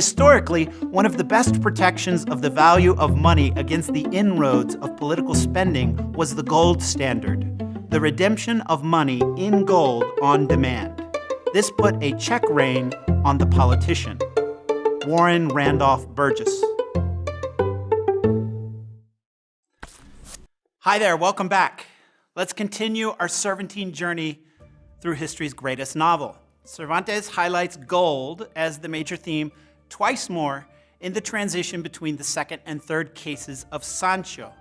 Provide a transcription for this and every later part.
Historically, one of the best protections of the value of money against the inroads of political spending was the gold standard, the redemption of money in gold on demand. This put a check rein on the politician. Warren Randolph Burgess. Hi there, welcome back. Let's continue our Cervantine journey through history's greatest novel. Cervantes highlights gold as the major theme twice more in the transition between the second and third cases of Sancho.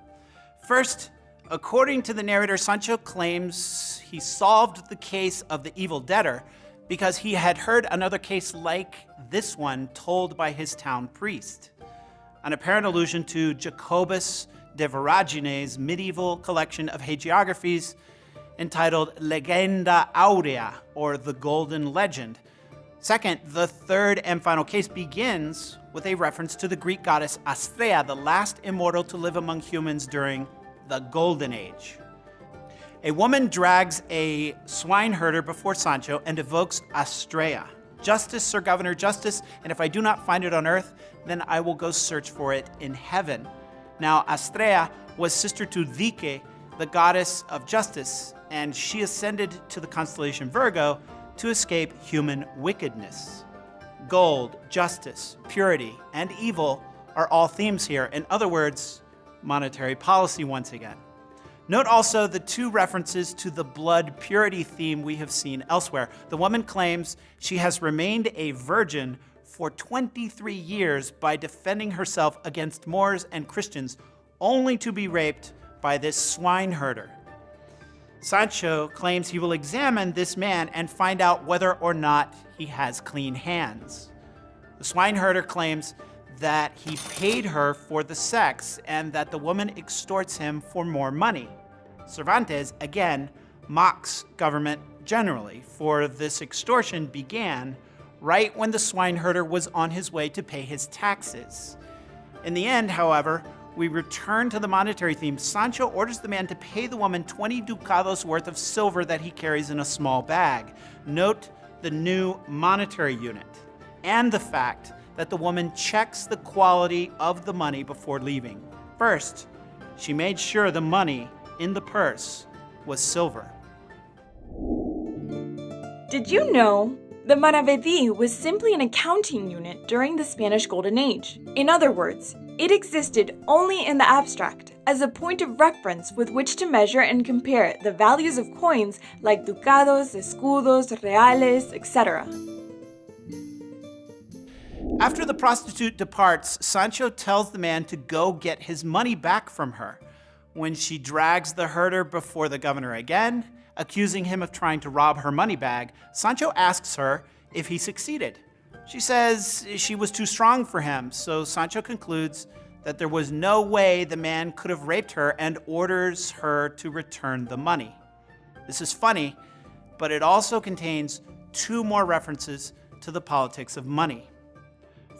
First, according to the narrator, Sancho claims he solved the case of the evil debtor because he had heard another case like this one told by his town priest, an apparent allusion to Jacobus de Voragine's medieval collection of hagiographies entitled Legenda Aurea, or The Golden Legend. Second, the third and final case begins with a reference to the Greek goddess Astrea, the last immortal to live among humans during the Golden Age. A woman drags a swineherder before Sancho and evokes Astrea. Justice, Sir Governor, justice, and if I do not find it on earth, then I will go search for it in heaven. Now, Astrea was sister to Dike, the goddess of justice, and she ascended to the constellation Virgo to escape human wickedness. Gold, justice, purity, and evil are all themes here. In other words, monetary policy once again. Note also the two references to the blood purity theme we have seen elsewhere. The woman claims she has remained a virgin for 23 years by defending herself against Moors and Christians, only to be raped by this swineherder. Sancho claims he will examine this man and find out whether or not he has clean hands. The swineherder claims that he paid her for the sex and that the woman extorts him for more money. Cervantes, again, mocks government generally, for this extortion began right when the swineherder was on his way to pay his taxes. In the end, however, we return to the monetary theme. Sancho orders the man to pay the woman 20 ducados worth of silver that he carries in a small bag. Note the new monetary unit and the fact that the woman checks the quality of the money before leaving. First, she made sure the money in the purse was silver. Did you know the Maravedí was simply an accounting unit during the Spanish Golden Age? In other words, it existed only in the abstract, as a point of reference with which to measure and compare the values of coins like ducados, escudos, reales, etc. After the prostitute departs, Sancho tells the man to go get his money back from her. When she drags the herder before the governor again, accusing him of trying to rob her money bag, Sancho asks her if he succeeded. She says she was too strong for him, so Sancho concludes that there was no way the man could have raped her and orders her to return the money. This is funny, but it also contains two more references to the politics of money.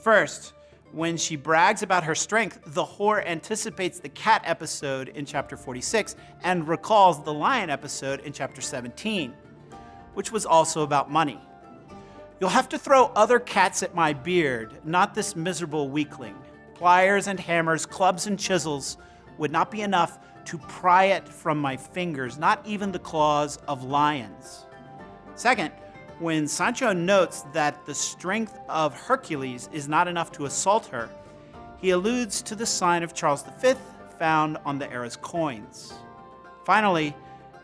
First, when she brags about her strength, the whore anticipates the cat episode in chapter 46 and recalls the lion episode in chapter 17, which was also about money. You'll have to throw other cats at my beard, not this miserable weakling. Pliers and hammers, clubs and chisels would not be enough to pry it from my fingers, not even the claws of lions. Second, when Sancho notes that the strength of Hercules is not enough to assault her, he alludes to the sign of Charles V found on the era's coins. Finally,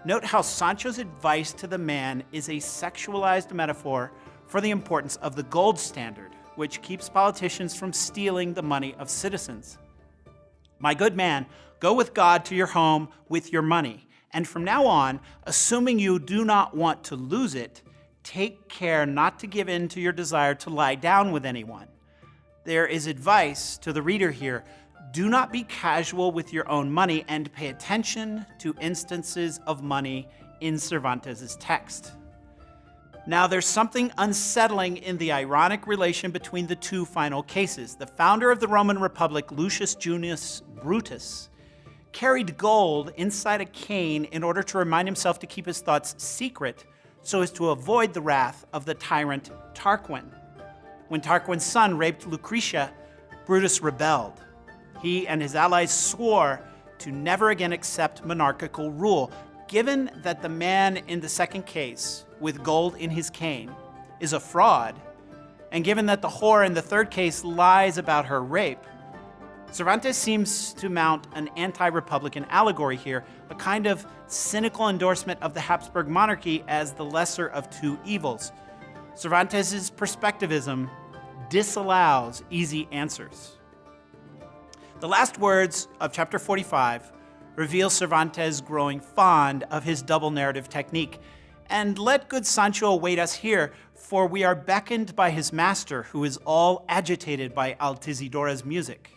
note how Sancho's advice to the man is a sexualized metaphor for the importance of the gold standard, which keeps politicians from stealing the money of citizens. My good man, go with God to your home with your money, and from now on, assuming you do not want to lose it, take care not to give in to your desire to lie down with anyone. There is advice to the reader here. Do not be casual with your own money and pay attention to instances of money in Cervantes' text. Now, there's something unsettling in the ironic relation between the two final cases. The founder of the Roman Republic, Lucius Junius Brutus, carried gold inside a cane in order to remind himself to keep his thoughts secret so as to avoid the wrath of the tyrant Tarquin. when Tarquin's son raped Lucretia, Brutus rebelled. He and his allies swore to never again accept monarchical rule, given that the man in the second case, with gold in his cane, is a fraud, and given that the whore in the third case lies about her rape, Cervantes seems to mount an anti Republican allegory here, a kind of cynical endorsement of the Habsburg monarchy as the lesser of two evils. Cervantes' perspectivism disallows easy answers. The last words of chapter 45 reveal Cervantes growing fond of his double narrative technique. And let good Sancho await us here, for we are beckoned by his master, who is all agitated by Altisidora's music.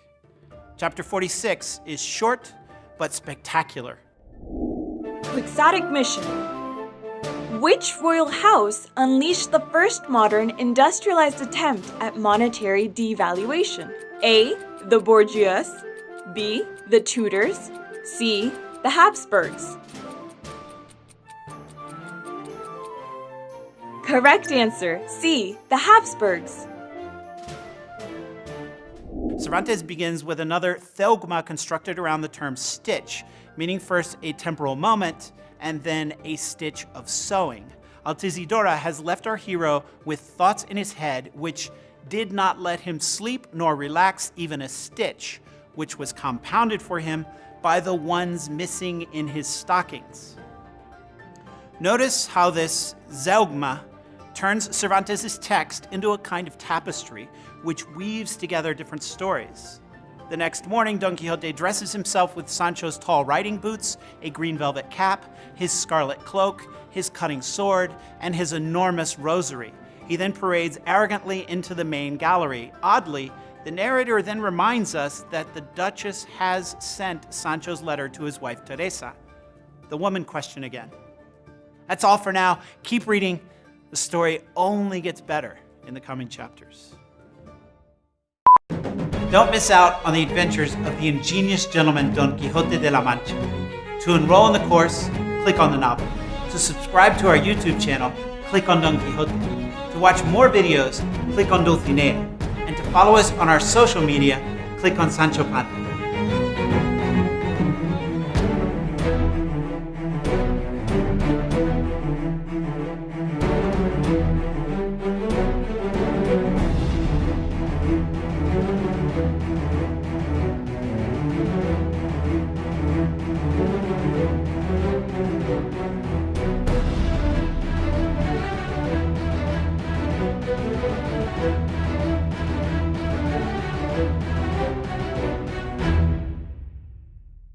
Chapter 46 is short but spectacular. Quixotic mission. Which royal house unleashed the first modern industrialized attempt at monetary devaluation? A. The Borgias. B. The Tudors. C. The Habsburgs. Correct answer C. The Habsburgs. Cervantes begins with another zeugma constructed around the term stitch, meaning first a temporal moment and then a stitch of sewing. Altisidora has left our hero with thoughts in his head which did not let him sleep nor relax even a stitch, which was compounded for him by the ones missing in his stockings. Notice how this zeugma turns Cervantes' text into a kind of tapestry which weaves together different stories. The next morning, Don Quixote dresses himself with Sancho's tall riding boots, a green velvet cap, his scarlet cloak, his cutting sword, and his enormous rosary. He then parades arrogantly into the main gallery. Oddly, the narrator then reminds us that the Duchess has sent Sancho's letter to his wife Teresa. The woman question again. That's all for now. Keep reading. The story only gets better in the coming chapters. Don't miss out on the adventures of the ingenious gentleman Don Quixote de la Mancha. To enroll in the course, click on the novel. To subscribe to our YouTube channel, click on Don Quixote. To watch more videos, click on Dulcinea. Follow us on our social media, click on Sancho Panza.